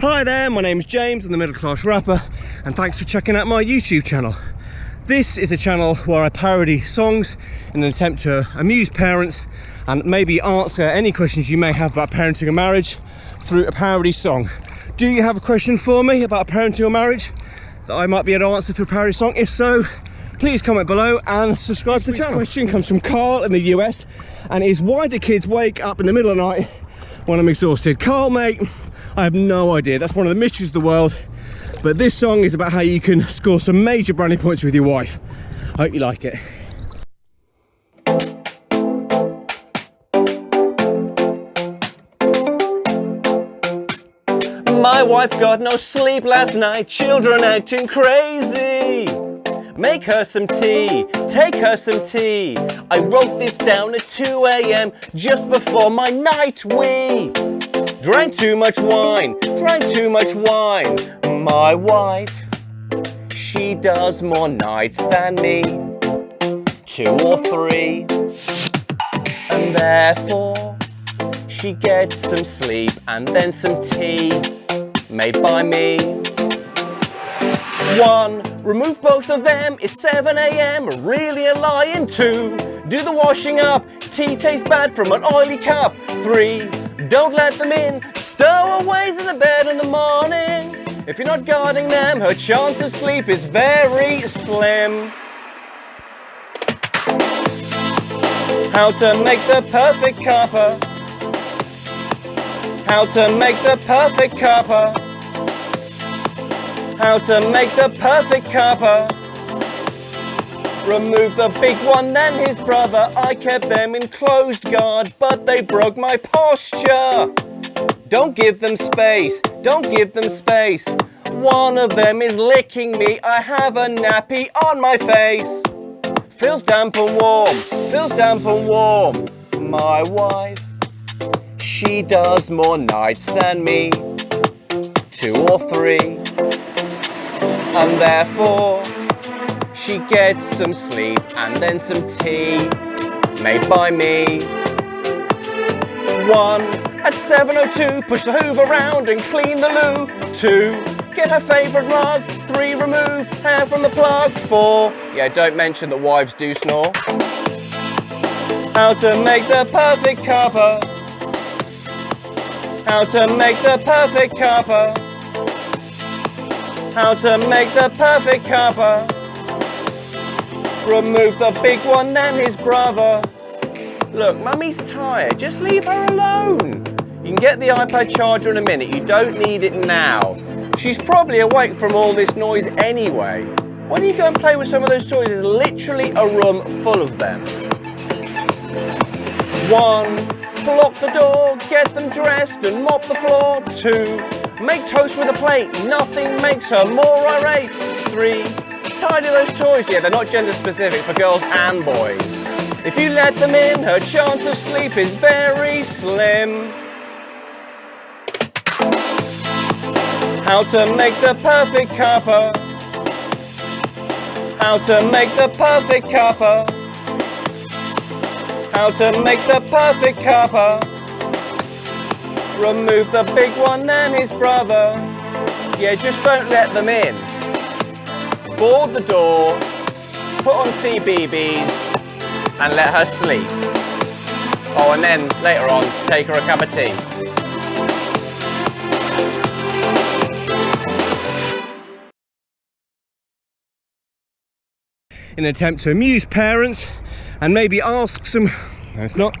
Hi there, my name's James, I'm the middle class rapper, and thanks for checking out my YouTube channel. This is a channel where I parody songs in an attempt to amuse parents and maybe answer any questions you may have about parenting or marriage through a parody song. Do you have a question for me about parenting or marriage that I might be able to answer through a parody song? If so, please comment below and subscribe to the channel. My question comes from Carl in the US and is why do kids wake up in the middle of the night when I'm exhausted? Carl, mate, I have no idea. That's one of the mysteries of the world. But this song is about how you can score some major brownie points with your wife. I hope you like it. My wife got no sleep last night, children acting crazy. Make her some tea, take her some tea. I wrote this down at 2 a.m. just before my night wee. Drank too much wine, drank too much wine. My wife, she does more nights than me. Two or three. And therefore, she gets some sleep and then some tea made by me. One, remove both of them, it's 7 a.m., really a lion. Two, do the washing up, tea tastes bad from an oily cup. Three, don't let them in, stowaways in the bed in the morning. If you're not guarding them, her chance of sleep is very slim. How to make the perfect cuppa. How to make the perfect cuppa. How to make the perfect cuppa. Remove the big one and his brother. I kept them in closed guard, but they broke my posture. Don't give them space, don't give them space. One of them is licking me. I have a nappy on my face. Feels damp and warm, feels damp and warm. My wife, she does more nights than me. Two or three and therefore she gets some sleep and then some tea made by me. One, at 7.02, push the hoover around and clean the loo. Two, get her favourite rug. Three, remove hair from the plug. Four, yeah, don't mention that wives do snore. How to make the perfect cuppa. How to make the perfect cuppa. How to make the perfect cuppa. Remove the big one and his brother. Look, mummy's tired, just leave her alone. You can get the iPad charger in a minute, you don't need it now. She's probably awake from all this noise anyway. Why don't you go and play with some of those toys? There's literally a room full of them. One, block the door, get them dressed and mop the floor. Two, Make toast with a plate, nothing makes her more irate. Three, tidy those toys. Yeah, they're not gender specific for girls and boys. If you let them in, her chance of sleep is very slim. How to make the perfect cuppa. How to make the perfect cuppa. How to make the perfect cuppa. Remove the big one and his brother. Yeah, just don't let them in. Board the door, put on CBeebies, and let her sleep. Oh, and then later on, take her a cup of tea. in an attempt to amuse parents and maybe ask some, no it's not,